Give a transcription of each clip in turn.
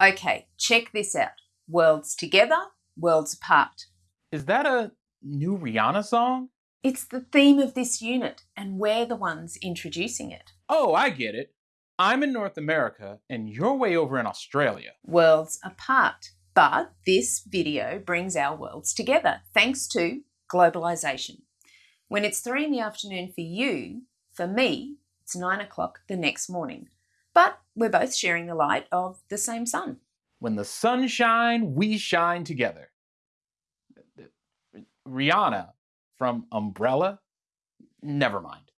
Okay, check this out. Worlds together, worlds apart. Is that a new Rihanna song? It's the theme of this unit, and we're the ones introducing it. Oh, I get it. I'm in North America, and you're way over in Australia. Worlds apart. But this video brings our worlds together thanks to globalization. When it's three in the afternoon for you, for me, it's nine o'clock the next morning. But we're both sharing the light of the same sun. When the sun shine, we shine together. Rihanna from Umbrella? Never mind.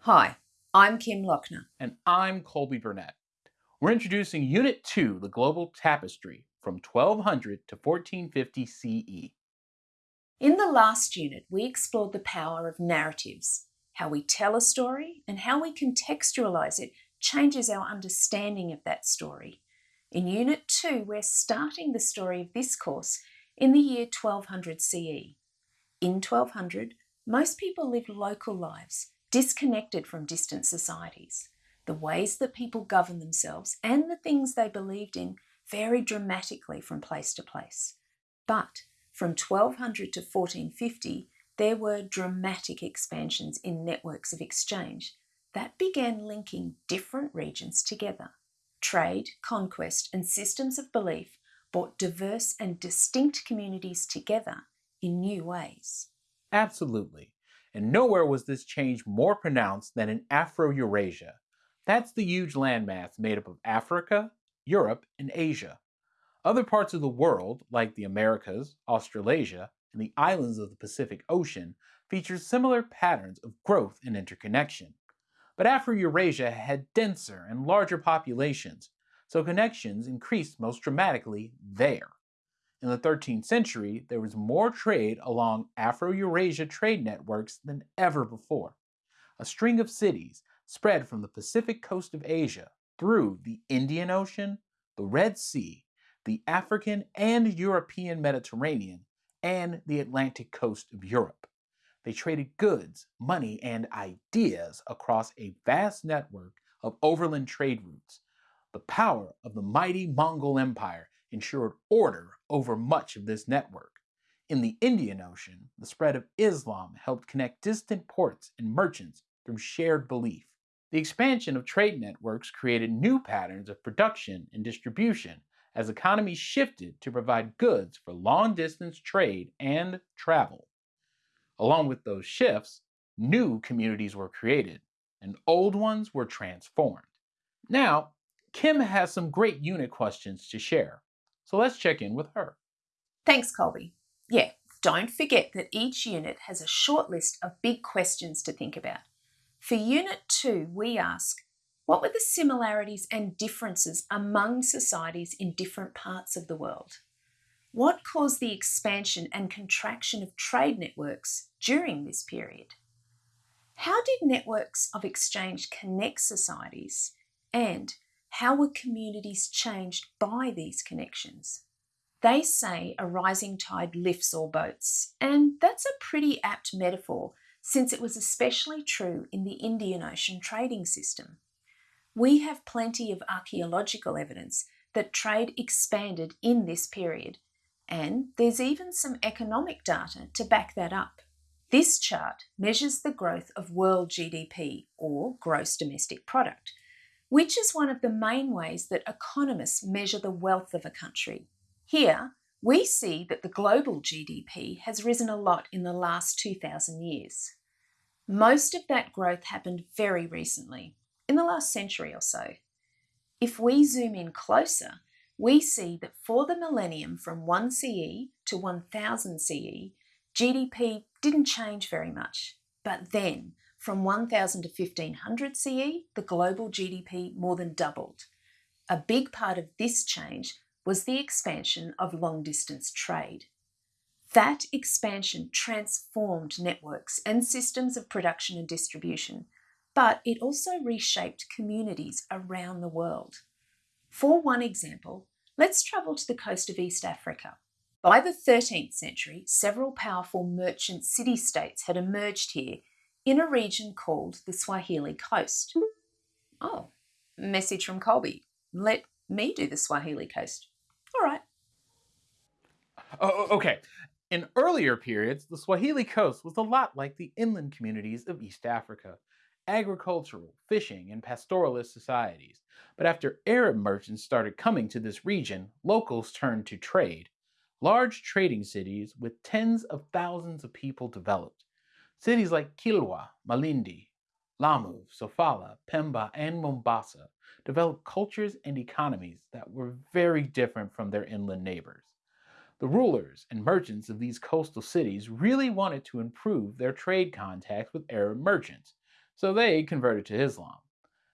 Hi, I'm Kim Lochner. And I'm Colby Burnett. We're introducing Unit 2, the Global Tapestry, from 1200 to 1450 CE. In the last unit, we explored the power of narratives. How we tell a story and how we contextualize it changes our understanding of that story. In Unit 2, we're starting the story of this course in the year 1200 CE. In 1200, most people lived local lives, disconnected from distant societies. The ways that people governed themselves and the things they believed in varied dramatically from place to place. But from 1200 to 1450, there were dramatic expansions in networks of exchange that began linking different regions together. Trade, conquest, and systems of belief brought diverse and distinct communities together in new ways. Absolutely. And nowhere was this change more pronounced than in Afro-Eurasia. That's the huge landmass made up of Africa, Europe, and Asia. Other parts of the world, like the Americas, Australasia, and the islands of the Pacific Ocean, feature similar patterns of growth and interconnection. But Afro-Eurasia had denser and larger populations, so connections increased most dramatically there. In the 13th century, there was more trade along Afro-Eurasia trade networks than ever before. A string of cities spread from the Pacific coast of Asia through the Indian Ocean, the Red Sea, the African and European Mediterranean, and the Atlantic coast of Europe. They traded goods, money, and ideas across a vast network of overland trade routes. The power of the mighty Mongol Empire ensured order over much of this network. In the Indian Ocean, the spread of Islam helped connect distant ports and merchants through shared belief. The expansion of trade networks created new patterns of production and distribution as economies shifted to provide goods for long-distance trade and travel. Along with those shifts, new communities were created, and old ones were transformed. Now, Kim has some great unit questions to share, so let's check in with her. Thanks, Colby. Yeah, don't forget that each unit has a short list of big questions to think about. For Unit 2, we ask, what were the similarities and differences among societies in different parts of the world? What caused the expansion and contraction of trade networks during this period? How did networks of exchange connect societies and how were communities changed by these connections? They say a rising tide lifts all boats, and that's a pretty apt metaphor since it was especially true in the Indian Ocean trading system. We have plenty of archaeological evidence that trade expanded in this period and there's even some economic data to back that up. This chart measures the growth of world GDP, or gross domestic product, which is one of the main ways that economists measure the wealth of a country. Here, we see that the global GDP has risen a lot in the last 2,000 years. Most of that growth happened very recently, in the last century or so. If we zoom in closer, we see that for the millennium from 1 CE to 1000 CE, GDP didn't change very much. But then, from 1000 to 1500 CE, the global GDP more than doubled. A big part of this change was the expansion of long distance trade. That expansion transformed networks and systems of production and distribution, but it also reshaped communities around the world. For one example, let's travel to the coast of East Africa. By the 13th century, several powerful merchant city-states had emerged here in a region called the Swahili coast. Oh, message from Colby. Let me do the Swahili coast. All right. Oh, oh okay. In earlier periods, the Swahili coast was a lot like the inland communities of East Africa agricultural, fishing, and pastoralist societies. But after Arab merchants started coming to this region, locals turned to trade. Large trading cities with tens of thousands of people developed. Cities like Kilwa, Malindi, Lamu, Sofala, Pemba, and Mombasa developed cultures and economies that were very different from their inland neighbors. The rulers and merchants of these coastal cities really wanted to improve their trade contacts with Arab merchants, so they converted to Islam.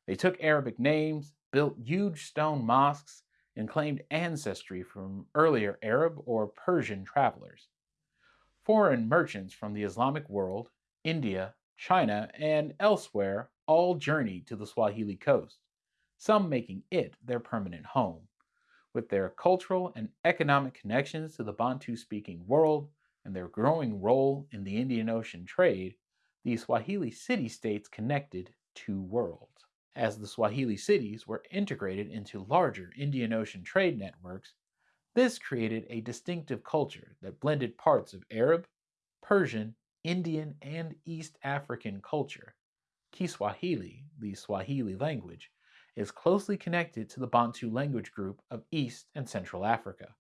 They took Arabic names, built huge stone mosques, and claimed ancestry from earlier Arab or Persian travelers. Foreign merchants from the Islamic world, India, China, and elsewhere all journeyed to the Swahili coast, some making it their permanent home. With their cultural and economic connections to the Bantu speaking world and their growing role in the Indian Ocean trade, the Swahili city-states connected two worlds. As the Swahili cities were integrated into larger Indian Ocean trade networks, this created a distinctive culture that blended parts of Arab, Persian, Indian, and East African culture. Kiswahili, the Swahili language, is closely connected to the Bantu language group of East and Central Africa.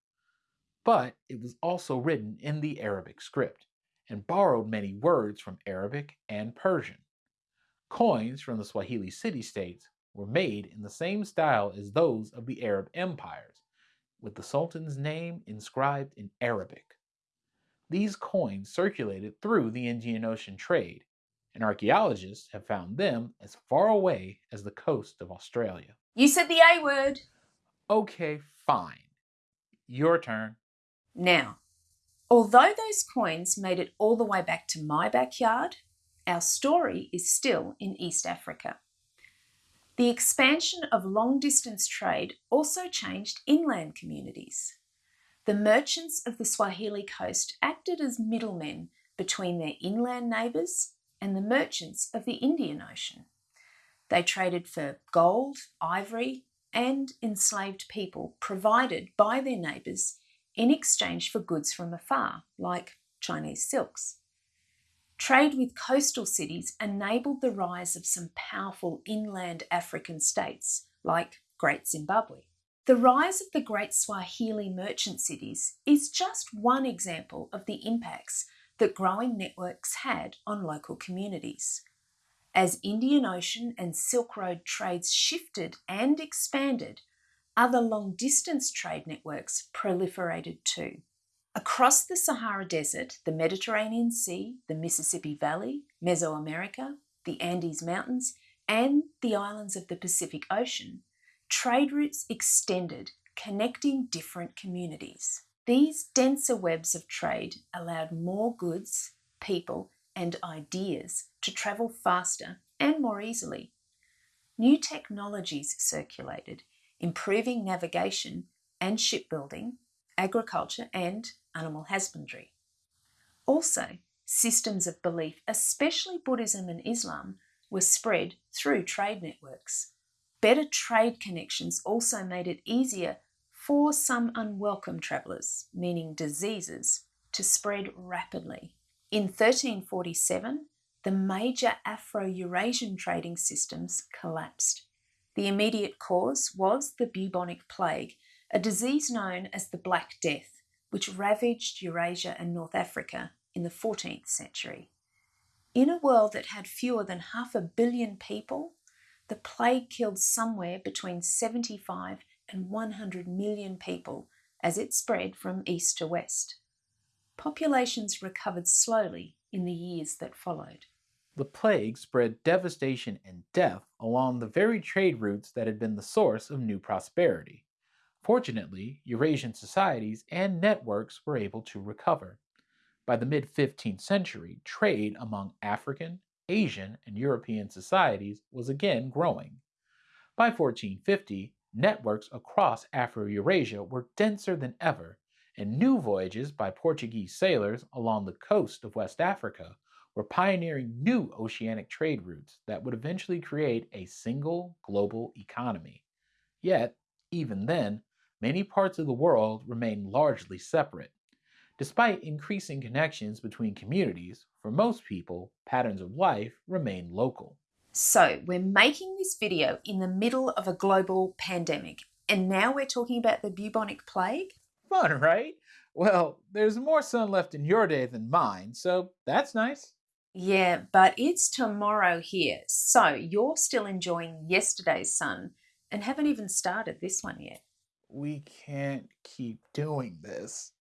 But it was also written in the Arabic script and borrowed many words from Arabic and Persian. Coins from the Swahili city-states were made in the same style as those of the Arab empires, with the Sultan's name inscribed in Arabic. These coins circulated through the Indian Ocean trade, and archaeologists have found them as far away as the coast of Australia. You said the A word. Okay, fine. Your turn. Now, Although those coins made it all the way back to my backyard, our story is still in East Africa. The expansion of long distance trade also changed inland communities. The merchants of the Swahili coast acted as middlemen between their inland neighbours and the merchants of the Indian Ocean. They traded for gold, ivory, and enslaved people provided by their neighbours in exchange for goods from afar, like Chinese silks. Trade with coastal cities enabled the rise of some powerful inland African states, like Great Zimbabwe. The rise of the great Swahili merchant cities is just one example of the impacts that growing networks had on local communities. As Indian Ocean and Silk Road trades shifted and expanded, other long distance trade networks proliferated too. Across the Sahara Desert, the Mediterranean Sea, the Mississippi Valley, Mesoamerica, the Andes Mountains, and the islands of the Pacific Ocean, trade routes extended, connecting different communities. These denser webs of trade allowed more goods, people, and ideas to travel faster and more easily. New technologies circulated, improving navigation and shipbuilding, agriculture and animal husbandry. Also, systems of belief, especially Buddhism and Islam, were spread through trade networks. Better trade connections also made it easier for some unwelcome travellers, meaning diseases, to spread rapidly. In 1347, the major Afro Eurasian trading systems collapsed. The immediate cause was the bubonic plague, a disease known as the Black Death, which ravaged Eurasia and North Africa in the 14th century. In a world that had fewer than half a billion people, the plague killed somewhere between 75 and 100 million people as it spread from east to west. Populations recovered slowly in the years that followed. The plague spread devastation and death along the very trade routes that had been the source of new prosperity. Fortunately, Eurasian societies and networks were able to recover. By the mid 15th century, trade among African, Asian, and European societies was again growing. By 1450, networks across Afro-Eurasia were denser than ever, and new voyages by Portuguese sailors along the coast of West Africa were pioneering new oceanic trade routes that would eventually create a single global economy. Yet, Even then, many parts of the world remain largely separate. Despite increasing connections between communities, for most people, patterns of life remain local. So, we're making this video in the middle of a global pandemic, and now we're talking about the bubonic plague? Fun, right? Well, there's more sun left in your day than mine, so that's nice. Yeah, but it's tomorrow here, so you're still enjoying yesterday's sun and haven't even started this one yet. We can't keep doing this.